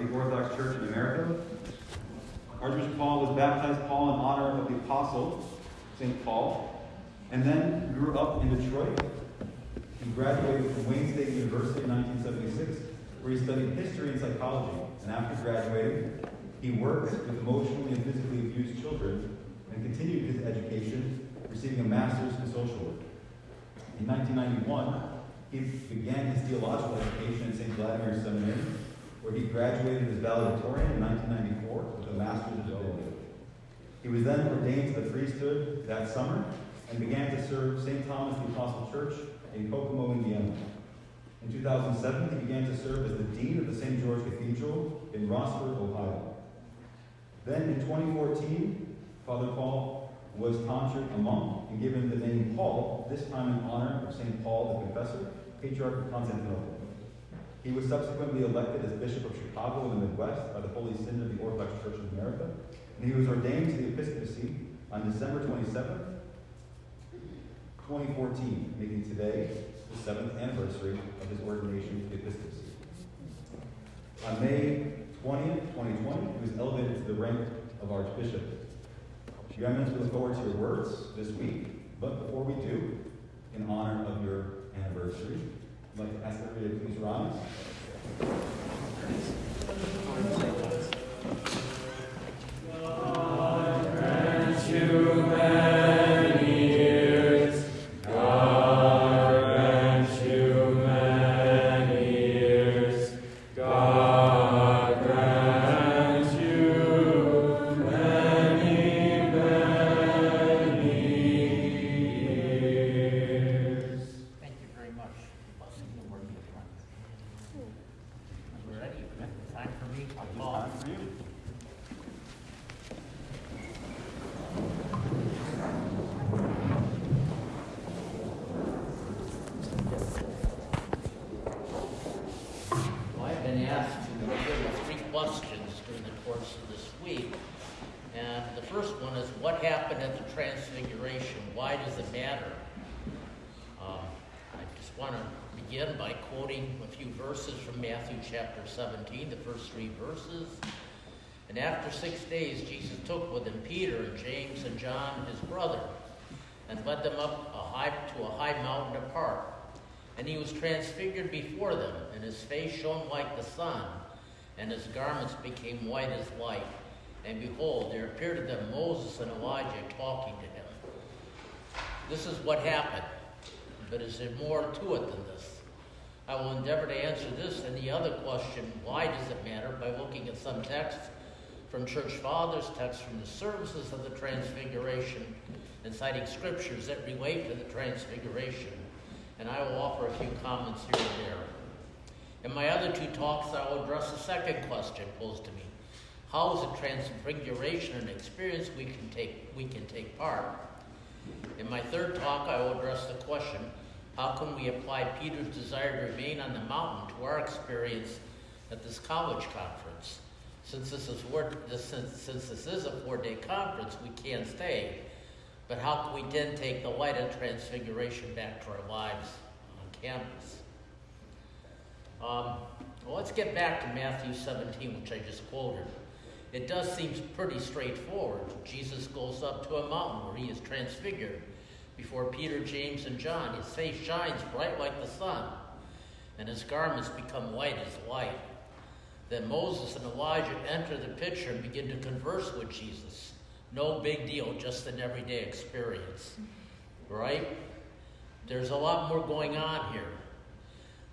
of the Orthodox Church in America. Archbishop Paul was baptized Paul in honor of the apostle, St. Paul, and then grew up in Detroit. He graduated from Wayne State University in 1976, where he studied history and psychology. And after graduating, he worked with emotionally and physically abused children and continued his education, receiving a master's in social work. In 1991, he began his theological education at St. Vladimir Seminary, where he graduated as valedictorian in 1994 with a master's degree. He was then ordained to the priesthood that summer and began to serve St. Thomas the Apostle Church in Kokomo, Indiana. In 2007, he began to serve as the dean of the St. George Cathedral in Rossford, Ohio. Then in 2014, Father Paul was tonsured a monk and given the name Paul, this time in honor of St. Paul the Confessor, Patriarch of Constantinople. He was subsequently elected as Bishop of Chicago in the Midwest by the Holy Synod of the Orthodox Church of America, and he was ordained to the episcopacy on December 27, 2014, making today the seventh anniversary of his ordination to the episcopacy. On May 20th, 2020, he was elevated to the rank of Archbishop. Your Eminence, we look forward to your words this week, but before we do, in honor of your anniversary, I'd like to ask everybody to please rise. 17, the first three verses. And after six days, Jesus took with him Peter and James and John, his brother, and led them up a high, to a high mountain apart. And he was transfigured before them, and his face shone like the sun, and his garments became white as light. And behold, there appeared to them Moses and Elijah talking to him. This is what happened, but is there more to it than this? I will endeavor to answer this and the other question, why does it matter, by looking at some texts from church fathers, texts from the services of the Transfiguration, and citing scriptures that relate to the Transfiguration. And I will offer a few comments here and there. In my other two talks, I will address the second question posed to me. How is a transfiguration an experience we can take, we can take part? In my third talk, I will address the question, how can we apply Peter's desire to remain on the mountain to our experience at this college conference? Since this is, four, since, since this is a four-day conference, we can't stay. But how can we then take the light of transfiguration back to our lives on campus? Um, well, let's get back to Matthew 17, which I just quoted. It does seem pretty straightforward. Jesus goes up to a mountain where he is transfigured before Peter, James, and John. His face shines bright like the sun, and his garments become white as light. Then Moses and Elijah enter the picture and begin to converse with Jesus. No big deal, just an everyday experience. Right? There's a lot more going on here.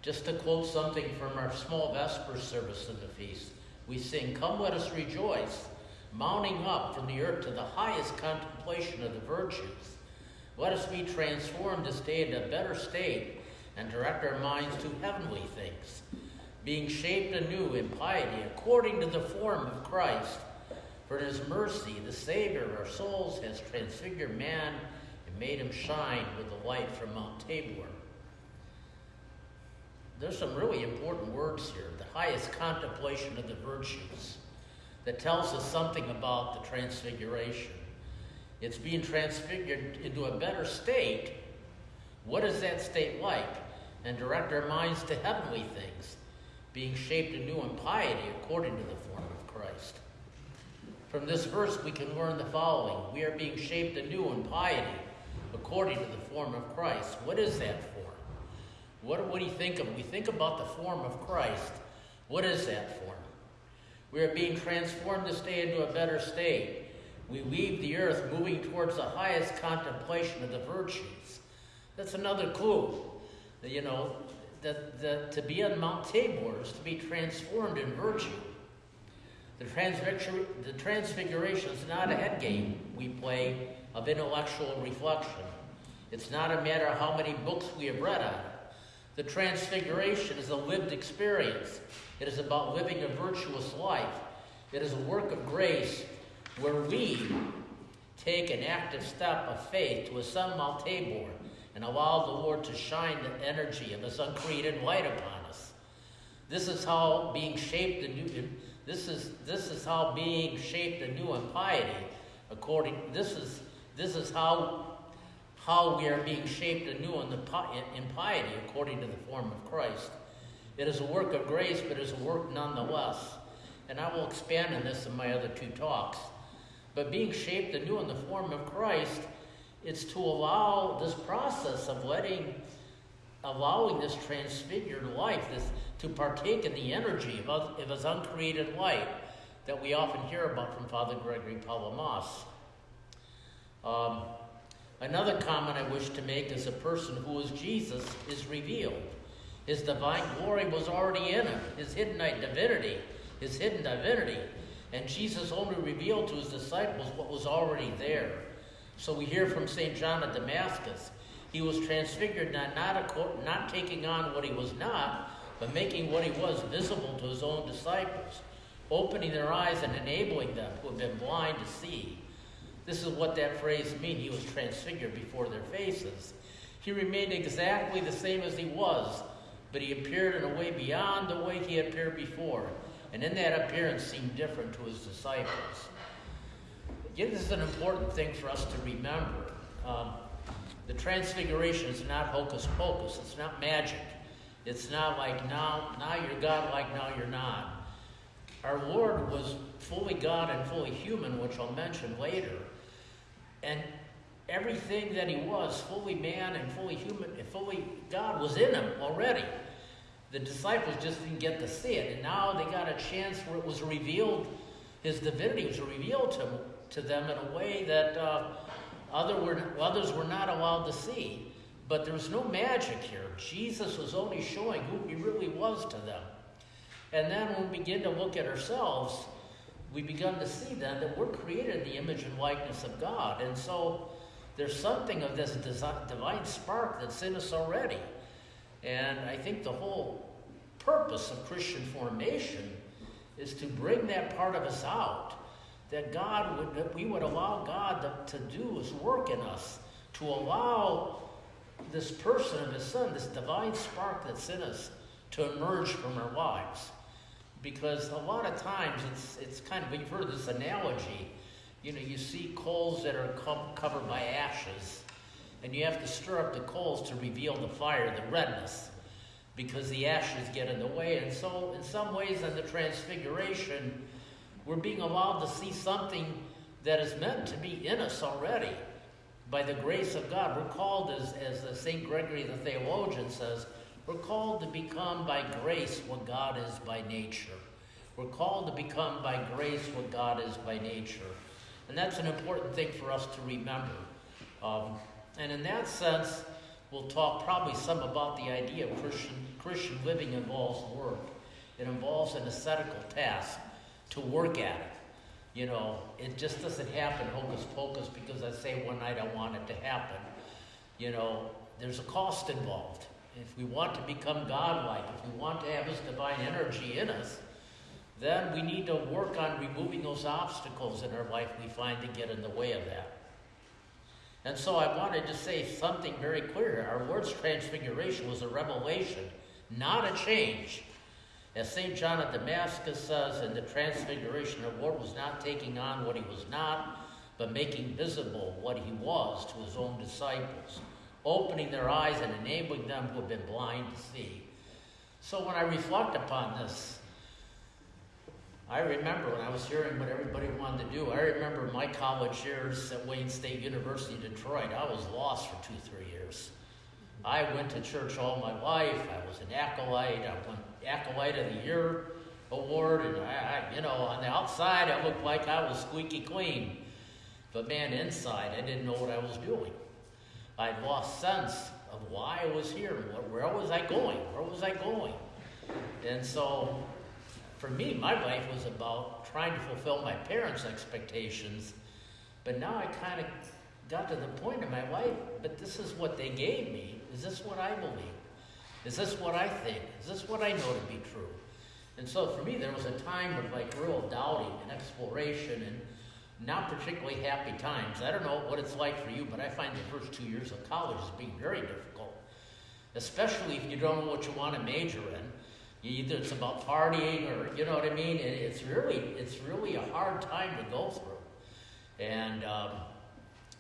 Just to quote something from our small Vesper service of the feast, we sing, Come let us rejoice, mounting up from the earth to the highest contemplation of the virtues. Let us be transformed to day into a better state and direct our minds to heavenly things, being shaped anew in piety according to the form of Christ. For in his mercy, the Savior of our souls has transfigured man and made him shine with the light from Mount Tabor. There's some really important words here. The highest contemplation of the virtues that tells us something about the transfiguration. It's being transfigured into a better state. What is that state like? And direct our minds to heavenly things, being shaped anew in piety according to the form of Christ. From this verse, we can learn the following We are being shaped anew in piety according to the form of Christ. What is that form? What, what do you think of? We think about the form of Christ. What is that form? We are being transformed to stay into a better state. We leave the earth moving towards the highest contemplation of the virtues. That's another clue. You know, that, that to be on Mount Tabor is to be transformed in virtue. The, transfiguration, the transfiguration is not a head game we play of intellectual reflection. It's not a matter of how many books we have read on it. The transfiguration is a lived experience. It is about living a virtuous life. It is a work of grace where we take an active step of faith to ascend Mount Tabor and allow the Lord to shine the energy of His uncreated light upon us. This is how being shaped anew. This is this is how being shaped anew in piety. According this is this is how how we are being shaped anew in, the, in piety according to the form of Christ. It is a work of grace, but it is a work nonetheless. And I will expand on this in my other two talks. But being shaped anew in the form of Christ, it's to allow this process of letting, allowing this transfigured life, this to partake in the energy of, of his uncreated light that we often hear about from Father Gregory Palamas. Um, another comment I wish to make is a person who is Jesus is revealed. His divine glory was already in him, his hidden divinity, his hidden divinity. And Jesus only revealed to his disciples what was already there. So we hear from St. John of Damascus. He was transfigured, not, not, not taking on what he was not, but making what he was visible to his own disciples, opening their eyes and enabling them who had been blind to see. This is what that phrase means. He was transfigured before their faces. He remained exactly the same as he was, but he appeared in a way beyond the way he had appeared before. And in that appearance seemed different to his disciples. Again, this is an important thing for us to remember. Um, the transfiguration is not hocus pocus, it's not magic. It's not like now, now you're God, like now you're not. Our Lord was fully God and fully human, which I'll mention later. And everything that he was, fully man and fully human and fully God, was in him already. The disciples just didn't get to see it. And now they got a chance where it was revealed, his divinity was revealed to, to them in a way that uh, other were, others were not allowed to see. But there was no magic here. Jesus was only showing who he really was to them. And then when we begin to look at ourselves, we begin to see then that we're created in the image and likeness of God. And so there's something of this divine spark that's in us already. And I think the whole purpose of Christian formation is to bring that part of us out. That God would, that we would allow God to, to do His work in us, to allow this person of His Son, this divine spark that's in us, to emerge from our lives. Because a lot of times it's, it's kind of, you've heard this analogy, you know, you see coals that are co- covered by ashes, and you have to stir up the coals to reveal the fire, the redness, because the ashes get in the way. And so, in some ways, in the transfiguration, we're being allowed to see something that is meant to be in us already by the grace of God. We're called, as, as St. Gregory the theologian says, we're called to become by grace what God is by nature. We're called to become by grace what God is by nature. And that's an important thing for us to remember. Um, and in that sense, we'll talk probably some about the idea of Christian, Christian living involves work. It involves an ascetical task to work at it. You know, it just doesn't happen hocus pocus because I say one night I want it to happen. You know, there's a cost involved. If we want to become godlike, if we want to have His divine energy in us, then we need to work on removing those obstacles in our life we find to get in the way of that. And so I wanted to say something very clear. Our Lord's transfiguration was a revelation, not a change. As St. John of Damascus says, in the transfiguration, our Lord was not taking on what he was not, but making visible what he was to his own disciples, opening their eyes and enabling them who have been blind to see. So when I reflect upon this, I remember when I was hearing what everybody wanted to do. I remember my college years at Wayne State University, Detroit. I was lost for two, three years. I went to church all my life. I was an acolyte. I won acolyte of the year award, and I, I, you know, on the outside I looked like I was squeaky clean, but man, inside I didn't know what I was doing. I'd lost sense of why I was here. Where, was I going? Where was I going? And so, for me, my life was about trying to fulfill my parents' expectations, but now I kind of got to the point in my life, but this is what they gave me. Is this what I believe? Is this what I think? Is this what I know to be true? And so for me, there was a time of like real doubting and exploration and not particularly happy times. I don't know what it's like for you, but I find the first two years of college as being very difficult, especially if you don't know what you want to major in. Either it's about partying or you know what I mean. It's really it's really a hard time to go through, and um,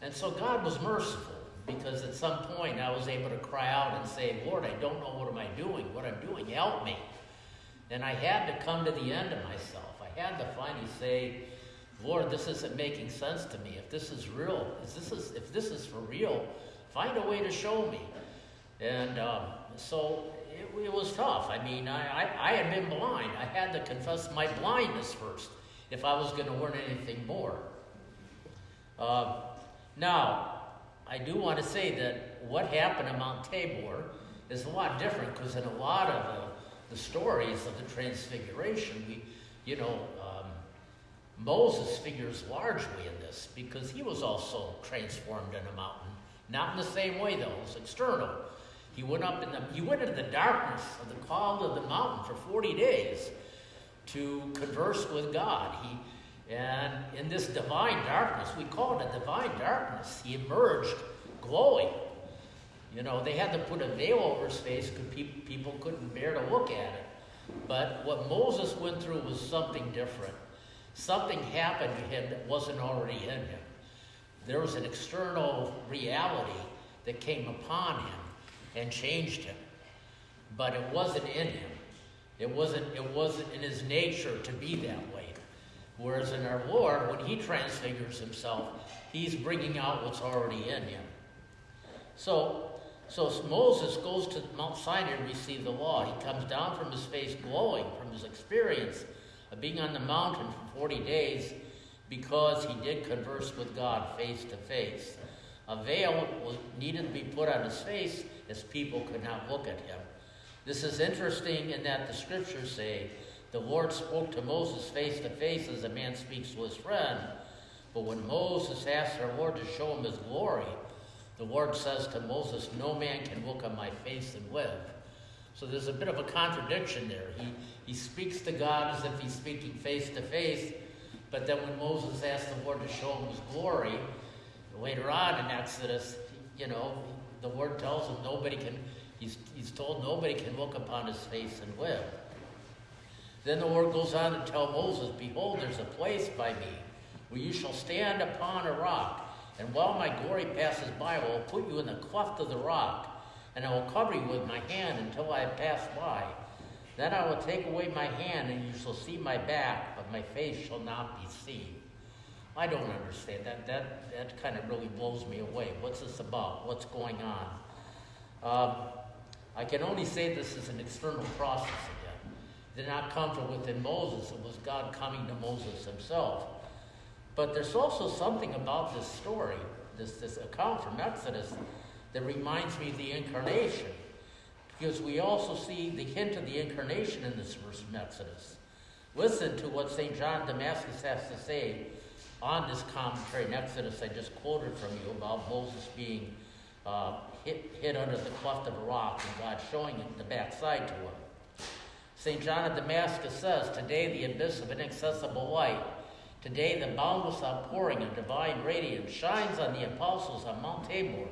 and so God was merciful because at some point I was able to cry out and say, Lord, I don't know what am I doing. What I'm doing, help me. And I had to come to the end of myself. I had to finally say, Lord, this isn't making sense to me. If this is real, if this is, if this is for real, find a way to show me. And um, so it, it, was tough. I mean, I, I, I, had been blind. I had to confess my blindness first if I was going to learn anything more. Uh, now, I do want to say that what happened at Mount Tabor is a lot different because in a lot of the the stories of the Transfiguration, we, you know, um, Moses figures largely in this because he was also transformed in a mountain. Not in the same way, though; it was external. He went up in the he went into the darkness of the call of the mountain for forty days to converse with God. He and in this divine darkness, we call it a divine darkness. He emerged glowing you know, they had to put a veil over his face because people couldn't bear to look at it. But what Moses went through was something different. Something happened to him that wasn't already in him. There was an external reality that came upon him and changed him. But it wasn't in him. It wasn't, it wasn't in his nature to be that way. Whereas in our Lord, when he transfigures himself, he's bringing out what's already in him. So so Moses goes to Mount Sinai to receive the law. He comes down from his face glowing from his experience of being on the mountain for 40 days because he did converse with God face to face. A veil was, needed to be put on his face as people could not look at him. This is interesting in that the scriptures say the Lord spoke to Moses face to face as a man speaks to his friend. But when Moses asked our Lord to show him his glory, the Lord says to Moses, No man can look on my face and live. So there's a bit of a contradiction there. He, he speaks to God as if he's speaking face to face, but then when Moses asked the Lord to show him his glory, later on in Exodus, you know, the Lord tells him nobody can, he's, he's told nobody can look upon his face and live. Then the Lord goes on to tell Moses, Behold, there's a place by me where you shall stand upon a rock. And while my glory passes by, I will put you in the cleft of the rock, and I will cover you with my hand until I passed by. Then I will take away my hand, and you shall see my back, but my face shall not be seen. I don't understand that. That that kind of really blows me away. What's this about? What's going on? Um, I can only say this is an external process again. It did not come from within Moses. It was God coming to Moses himself. But there's also something about this story, this, this account from Exodus, that reminds me of the incarnation. Because we also see the hint of the incarnation in this verse from Exodus. Listen to what St. John Damascus has to say on this commentary in Exodus I just quoted from you about Moses being uh, hit, hit under the cleft of a rock and God showing him the backside to him. St. John of Damascus says, Today the abyss of inaccessible light Today, the boundless outpouring of divine radiance shines on the apostles on Mount Tabor.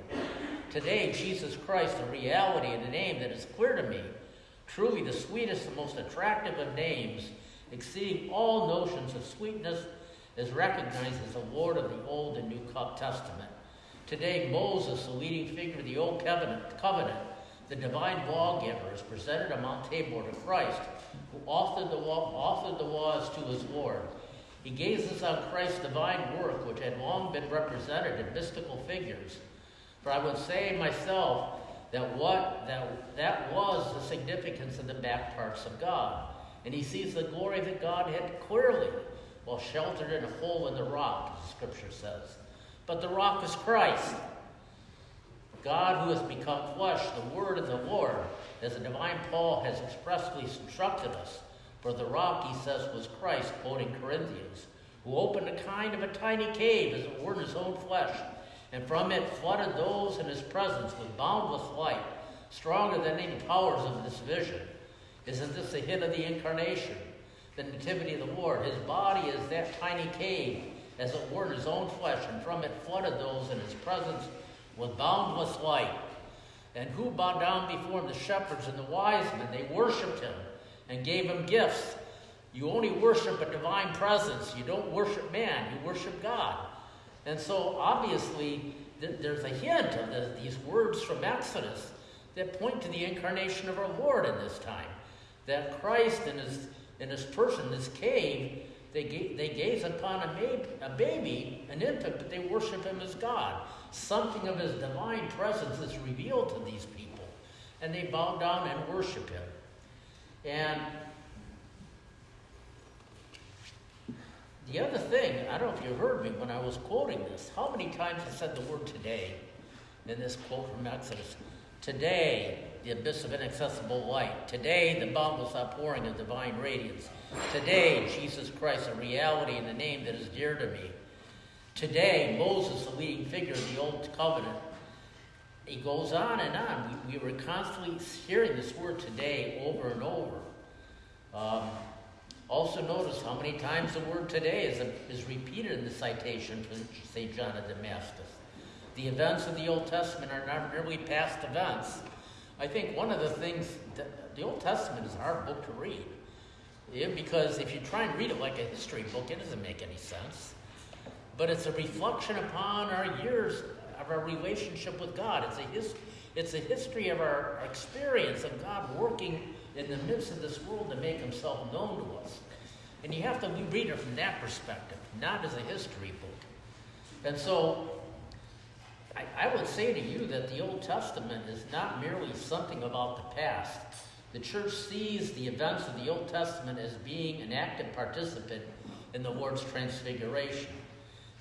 Today, Jesus Christ, the reality and the name that is clear to me, truly the sweetest and most attractive of names, exceeding all notions of sweetness, is recognized as the Lord of the Old and New Testament. Today, Moses, the leading figure of the Old Covenant, covenant the divine lawgiver, is presented on Mount Tabor to Christ, who authored the, law, authored the laws to his Lord. He gazes on Christ's divine work, which had long been represented in mystical figures. For I would say myself that what that that was the significance of the back parts of God. And he sees the glory that God had clearly, while sheltered in a hole in the rock, the scripture says. But the rock is Christ. God who has become flesh, the word of the Lord, as the divine Paul has expressly instructed us. For the rock, he says, was Christ, quoting Corinthians, who opened a kind of a tiny cave, as it were, in his own flesh, and from it flooded those in his presence with boundless light, stronger than any powers of this vision. Isn't this a hint of the incarnation, the nativity of the Lord? His body is that tiny cave, as it were, in his own flesh, and from it flooded those in his presence with boundless light. And who bowed down before him? The shepherds and the wise men. They worshipped him and gave him gifts. You only worship a divine presence. You don't worship man, you worship God. And so, obviously, th- there's a hint of the, these words from Exodus that point to the incarnation of our Lord in this time. That Christ in his, in this person, this cave, they, ga- they gaze upon a, ma- a baby, an infant, but they worship him as God. Something of his divine presence is revealed to these people, and they bow down and worship him. And the other thing, I don't know if you heard me when I was quoting this, how many times I said the word today in this quote from Exodus? Today, the abyss of inaccessible light. Today, the boundless outpouring of divine radiance. Today, Jesus Christ, a reality and a name that is dear to me. Today, Moses, the leading figure of the Old Covenant, he goes on and on. We, we were constantly hearing this word today over and over. Um, also, notice how many times the word today is, is repeated in the citation from St. John of Damascus. The events of the Old Testament are not merely past events. I think one of the things the Old Testament is a hard book to read. Yeah, because if you try and read it like a history book, it doesn't make any sense. But it's a reflection upon our years of our relationship with God. It's a, his, it's a history of our experience of God working in the midst of this world to make himself known to us. And you have to read it from that perspective, not as a history book. And so I, I would say to you that the Old Testament is not merely something about the past. The church sees the events of the Old Testament as being an active participant in the Lord's transfiguration.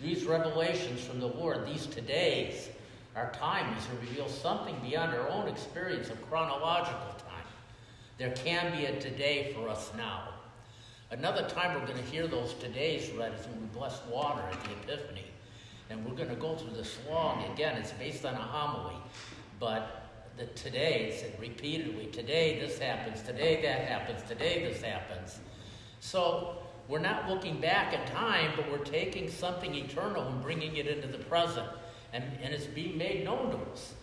These revelations from the Lord, these todays, are times reveal something beyond our own experience of chronological time. There can be a today for us now. Another time we're going to hear those todays read is when we bless water at the Epiphany. And we're going to go through this long. Again, it's based on a homily. But the today, said repeatedly, today this happens, today that happens, today this happens. So we're not looking back in time, but we're taking something eternal and bringing it into the present. And, and it's being made known to us.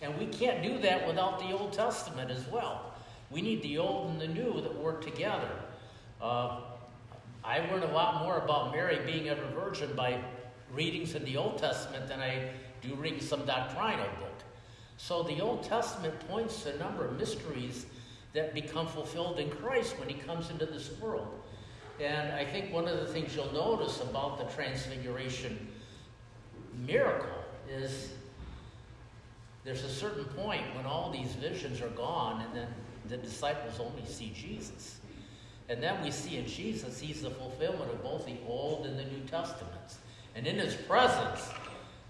And we can't do that without the Old Testament as well. We need the old and the new that work together. Uh, I learned a lot more about Mary being ever virgin by readings in the Old Testament than I do reading some doctrinal book. So the Old Testament points to a number of mysteries that become fulfilled in Christ when he comes into this world. And I think one of the things you'll notice about the Transfiguration miracle is there's a certain point when all these visions are gone and then the disciples only see Jesus. And then we see in Jesus, he's the fulfillment of both the Old and the New Testaments. And in his presence,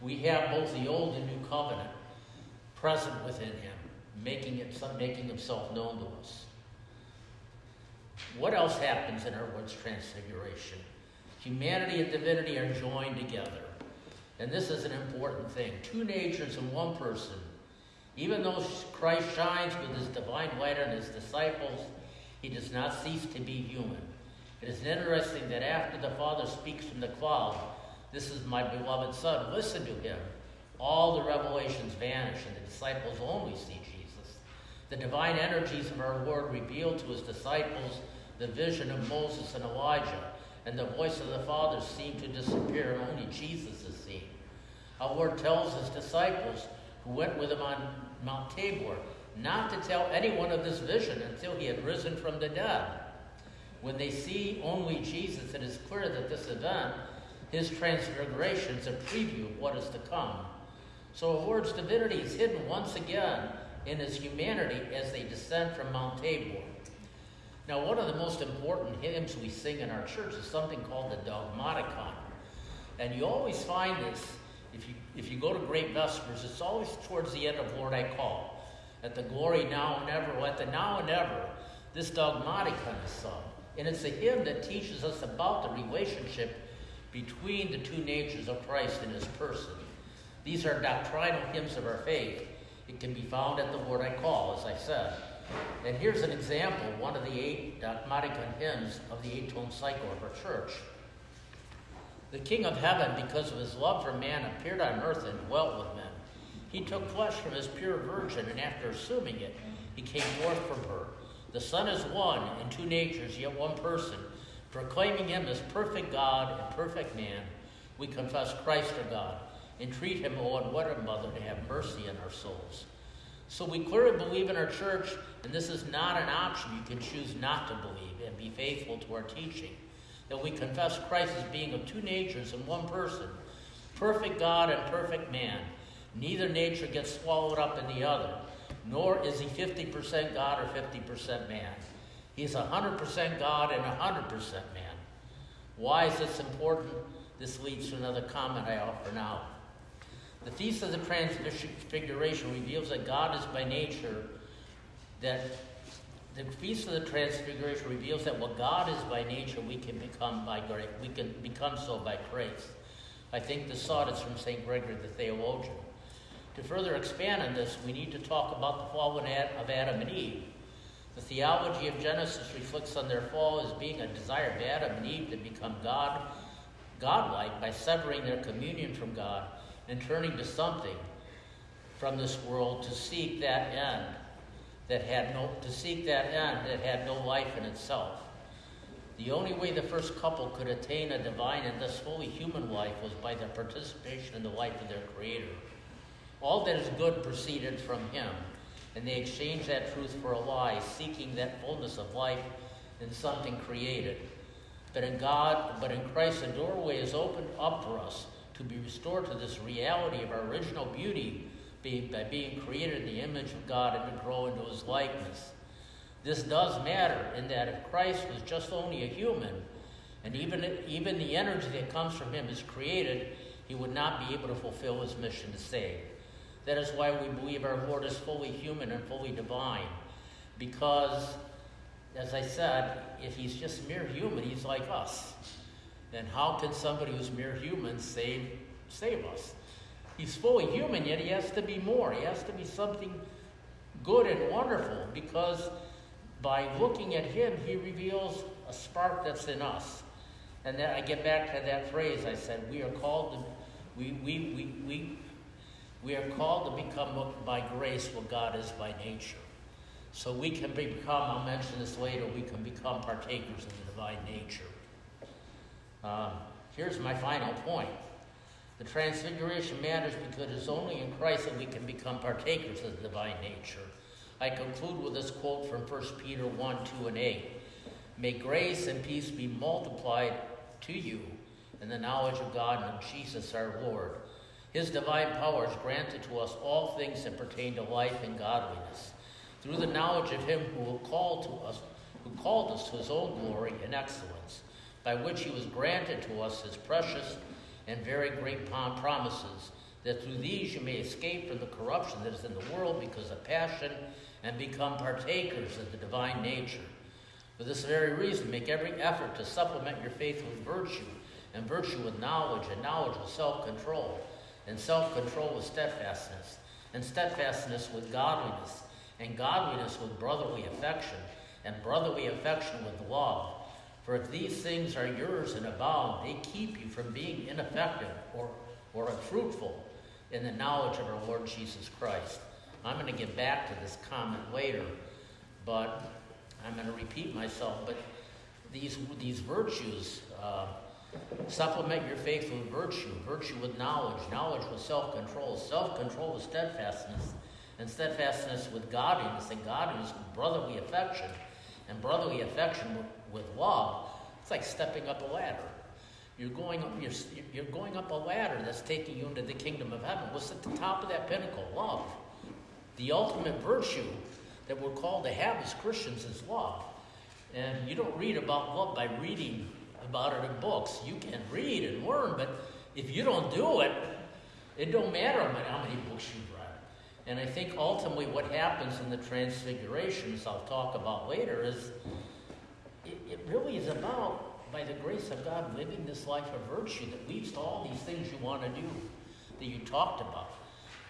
we have both the Old and New Covenant present within him, making, it, making himself known to us. What else happens in our Lord's transfiguration? Humanity and divinity are joined together. And this is an important thing. Two natures in one person. Even though Christ shines with his divine light on his disciples, he does not cease to be human. It is interesting that after the Father speaks from the cloud, this is my beloved Son, listen to him. All the revelations vanish, and the disciples only see Jesus. The divine energies of our Lord reveal to his disciples the vision of Moses and Elijah, and the voice of the Father seemed to disappear, and only Jesus is seen. Our Lord tells his disciples, who went with him on Mount Tabor, not to tell anyone of this vision until he had risen from the dead. When they see only Jesus, it is clear that this event, his transfiguration, is a preview of what is to come. So the Lord's divinity is hidden once again in his humanity as they descend from Mount Tabor. Now, one of the most important hymns we sing in our church is something called the Dogmaticon. And you always find this, if you, if you go to Great Vespers, it's always towards the end of Lord I Call. At the glory now and ever, at the now and ever, this Dogmaticon is sung. And it's a hymn that teaches us about the relationship between the two natures of Christ in his person. These are doctrinal hymns of our faith. It can be found at the Lord I Call, as I said. And here's an example, one of the eight dogmaticon hymns of the eight-tone cycle of our church. The King of Heaven, because of his love for man, appeared on earth and dwelt with men. He took flesh from his pure virgin, and after assuming it, he came forth from her. The Son is one in two natures, yet one person. Proclaiming him as perfect God and perfect man, we confess Christ our God. Entreat him, O and what a mother, to have mercy on our souls. So we clearly believe in our church, and this is not an option you can choose not to believe and be faithful to our teaching. That we confess Christ as being of two natures in one person, perfect God and perfect man. Neither nature gets swallowed up in the other, nor is he 50% God or 50% man. He's 100% God and 100% man. Why is this important? This leads to another comment I offer now. The Feast of the Transfiguration reveals that God is by nature, that the Feast of the Transfiguration reveals that what God is by nature, we can become by grace. We can become so by grace. I think the thought is from St. Gregory the Theologian. To further expand on this, we need to talk about the fall of Adam and Eve. The theology of Genesis reflects on their fall as being a desire of Adam and Eve to become God, godlike by severing their communion from God and turning to something from this world to seek that end that had no to seek that end that had no life in itself. The only way the first couple could attain a divine and thus fully human life was by their participation in the life of their Creator. All that is good proceeded from Him, and they exchange that truth for a lie, seeking that fullness of life in something created. But in God, but in Christ, the doorway is opened up for us to be restored to this reality of our original beauty by being created in the image of God and to grow into his likeness. This does matter in that if Christ was just only a human, and even, even the energy that comes from him is created, he would not be able to fulfill his mission to save. That is why we believe our Lord is fully human and fully divine. Because, as I said, if he's just mere human, he's like us then how can somebody who's mere human save, save us? He's fully human, yet he has to be more. He has to be something good and wonderful because by looking at him, he reveals a spark that's in us. And then I get back to that phrase I said, we are called to, we, we, we, we, we are called to become by grace what God is by nature. So we can become, I'll mention this later, we can become partakers of the divine nature. Um, here's my final point. The transfiguration matters because it's only in Christ that we can become partakers of the divine nature. I conclude with this quote from 1 Peter 1 2 and 8. May grace and peace be multiplied to you in the knowledge of God and of Jesus our Lord. His divine powers granted to us all things that pertain to life and godliness, through the knowledge of Him who will call to us, who called us to His own glory and excellence by which he was granted to us his precious and very great promises, that through these you may escape from the corruption that is in the world because of passion and become partakers of the divine nature. For this very reason, make every effort to supplement your faith with virtue, and virtue with knowledge, and knowledge with self control, and self control with steadfastness, and steadfastness with godliness, and godliness with brotherly affection, and brotherly affection with love. For if these things are yours and abound, they keep you from being ineffective or, or unfruitful in the knowledge of our Lord Jesus Christ. I'm going to get back to this comment later, but I'm going to repeat myself. But these, these virtues uh, supplement your faith with virtue, virtue with knowledge, knowledge with self control, self control with steadfastness, and steadfastness with godliness, and godliness with brotherly affection, and brotherly affection with, with love. It's like stepping up a ladder. You're going up, you're, you're going up a ladder that's taking you into the kingdom of heaven. What's at the top of that pinnacle? Love. The ultimate virtue that we're called to have as Christians is love. And you don't read about love by reading about it in books. You can read and learn, but if you don't do it, it don't matter how many books you've read. And I think ultimately what happens in the transfigurations, I'll talk about later, is it, it really is about, by the grace of God, living this life of virtue that leads to all these things you want to do that you talked about.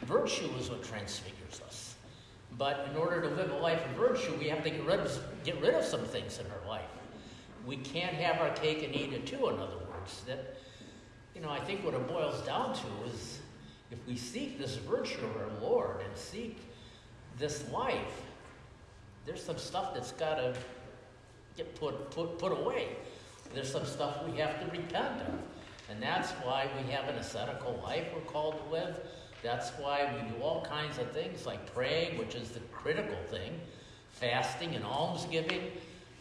Virtue is what transfigures us. But in order to live a life of virtue, we have to get rid of, get rid of some things in our life. We can't have our cake and eat it too, in other words. That, you know, I think what it boils down to is if we seek this virtue of our Lord and seek this life, there's some stuff that's got to get put, put, put away. There's some stuff we have to repent of. And that's why we have an ascetical life we're called to live. That's why we do all kinds of things like praying, which is the critical thing, fasting and almsgiving.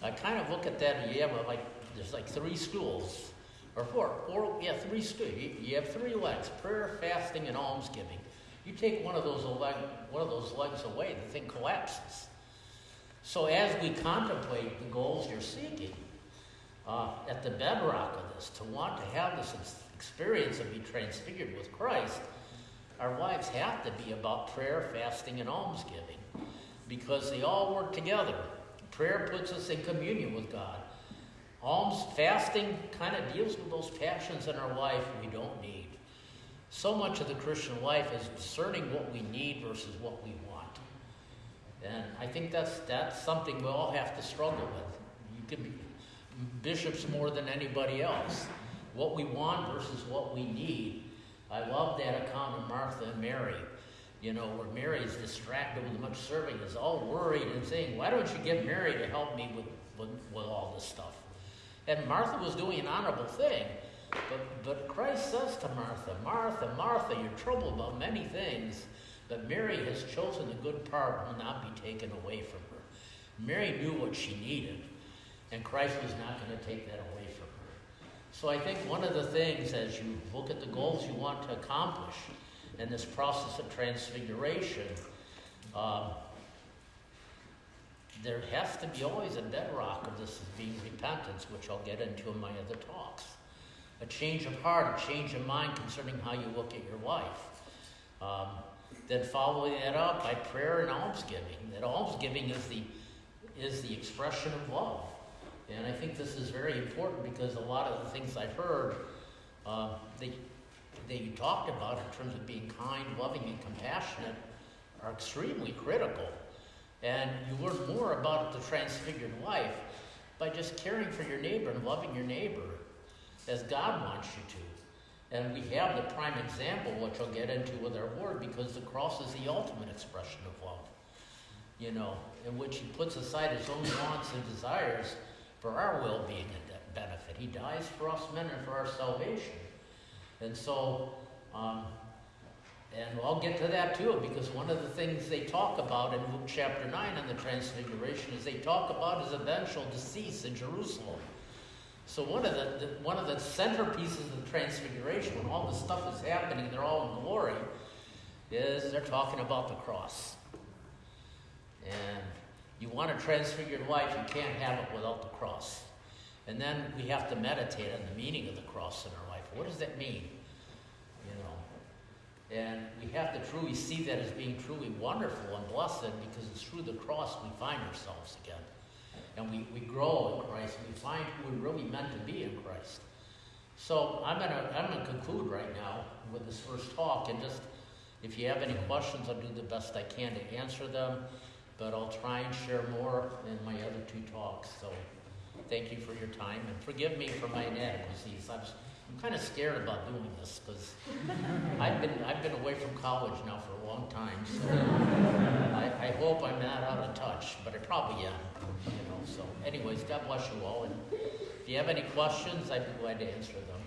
I kind of look at that and you have like, there's like three schools, or four, four, yeah, three schools. You, you have three legs, prayer, fasting, and almsgiving. You take one of those leg, one of those legs away, the thing collapses. So as we contemplate the goals you're seeking, uh, at the bedrock of this, to want to have this experience of being transfigured with Christ, our lives have to be about prayer, fasting, and almsgiving because they all work together. Prayer puts us in communion with God. Alms fasting kind of deals with those passions in our life we don't need. So much of the Christian life is discerning what we need versus what we want. And I think that's that's something we all have to struggle with. You can be bishops more than anybody else. What we want versus what we need I love that account of Martha and Mary, you know, where Mary is distracted with much serving, is all worried and saying, Why don't you get Mary to help me with, with, with all this stuff? And Martha was doing an honorable thing. But, but Christ says to Martha, Martha, Martha, you're troubled about many things, but Mary has chosen the good part will not be taken away from her. Mary knew what she needed, and Christ was not going to take that away from her. so I think one of the things as you look at the goals you want to accomplish in this process of transfiguration, um, there has to be always a bedrock of this being repentance, which I'll get into in my other talks. A change of heart, a change of mind concerning how you look at your life. Um, then following that up by prayer and almsgiving. That almsgiving is the is the expression of love. And I think this is very important because a lot of the things I've heard uh, that, that you talked about in terms of being kind, loving, and compassionate are extremely critical. And you learn more about the transfigured life by just caring for your neighbor and loving your neighbor as God wants you to. And we have the prime example, which I'll get into with our Lord, because the cross is the ultimate expression of love. You know, in which He puts aside His own wants and desires for our well being and benefit. He dies for us men and for our salvation. And so, um, and I'll get to that too, because one of the things they talk about in Luke chapter 9 on the Transfiguration is they talk about his eventual decease in Jerusalem. So one of the, the, one of the centerpieces of the Transfiguration, when all this stuff is happening, they're all in glory, is they're talking about the cross. And you want a transfigured life, you can't have it without the cross. And then we have to meditate on the meaning of the cross in our life. What does that mean? And we have to truly see that as being truly wonderful and blessed because it's through the cross we find ourselves again. And we, we grow in Christ. We find who we're really meant to be in Christ. So I'm gonna I'm gonna conclude right now with this first talk and just if you have any questions, I'll do the best I can to answer them but I'll try and share more in my other two talks. So thank you for your time and forgive me for my inadequacies. I'm, I'm kind of scared about doing this because I've been, I've been away from college now for a long time, so I, I, hope I'm not out of touch, but I probably am. You know, so anyways, God bless you all, and if you have any questions, I'd be glad to answer them.